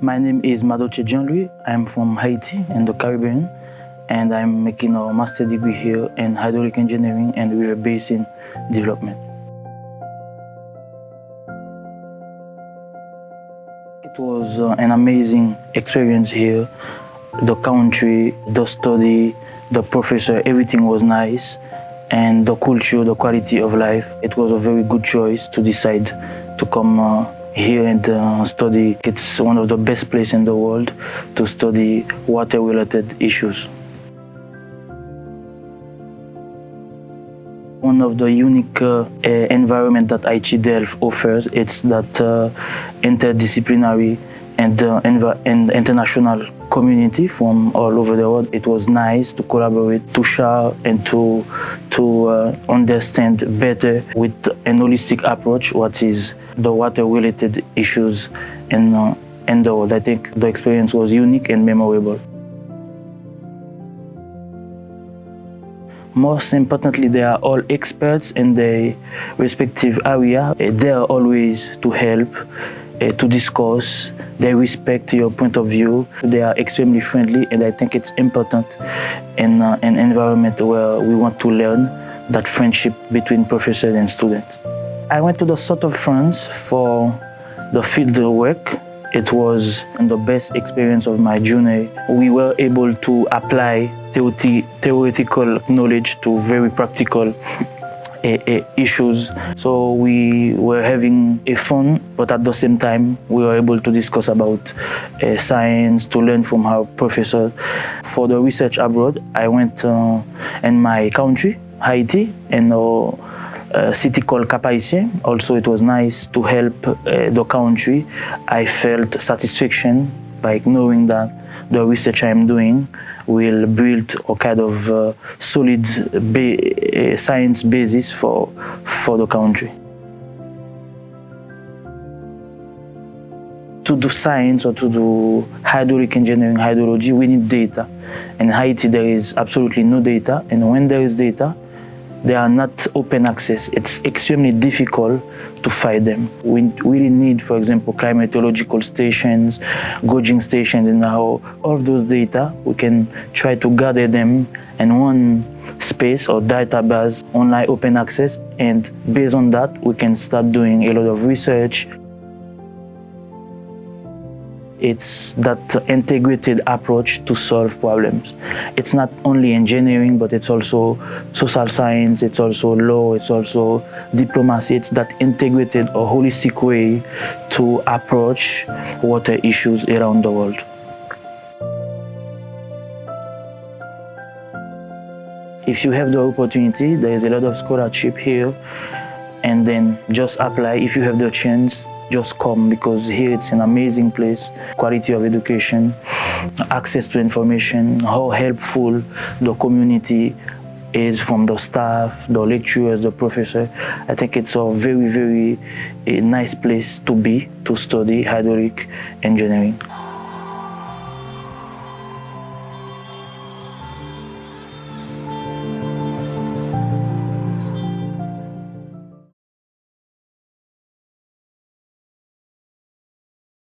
My name is Madoche Jean-Louis. I'm from Haiti in the Caribbean and I'm making a master degree here in hydraulic engineering and river basin development. It was uh, an amazing experience here. The country, the study, the professor, everything was nice. And the culture, the quality of life, it was a very good choice to decide to come uh, here in the study. It's one of the best places in the world to study water-related issues. One of the unique uh, environment that IHE Delft offers is that uh, interdisciplinary and, uh, and international community from all over the world. It was nice to collaborate, to share and to, to uh, understand better with an holistic approach what is the water-related issues in, uh, in the world. I think the experience was unique and memorable. Most importantly, they are all experts in their respective area. They are always to help, uh, to discuss. They respect your point of view. They are extremely friendly, and I think it's important in uh, an environment where we want to learn that friendship between professors and students. I went to the south of France for the field work it was the best experience of my journey. We were able to apply theoretical knowledge to very practical issues. So we were having a fun, but at the same time, we were able to discuss about uh, science, to learn from our professors. For the research abroad, I went in my country, Haiti, and a city called Cap Haitien. Also, it was nice to help uh, the country. I felt satisfaction by knowing that the research I'm doing will build a kind of uh, solid ba uh, science basis for, for the country. To do science or to do hydraulic engineering, hydrology, we need data. In Haiti, there is absolutely no data. And when there is data, they are not open access. It's extremely difficult to find them. We really need, for example, climatological stations, gauging stations, and how all those data, we can try to gather them in one space or database, online open access, and based on that, we can start doing a lot of research, it's that integrated approach to solve problems. It's not only engineering, but it's also social science, it's also law, it's also diplomacy. It's that integrated or holistic way to approach water issues around the world. If you have the opportunity, there is a lot of scholarship here, and then just apply if you have the chance just come because here it's an amazing place, quality of education, access to information, how helpful the community is from the staff, the lecturers, the professor. I think it's a very, very a nice place to be, to study hydraulic engineering.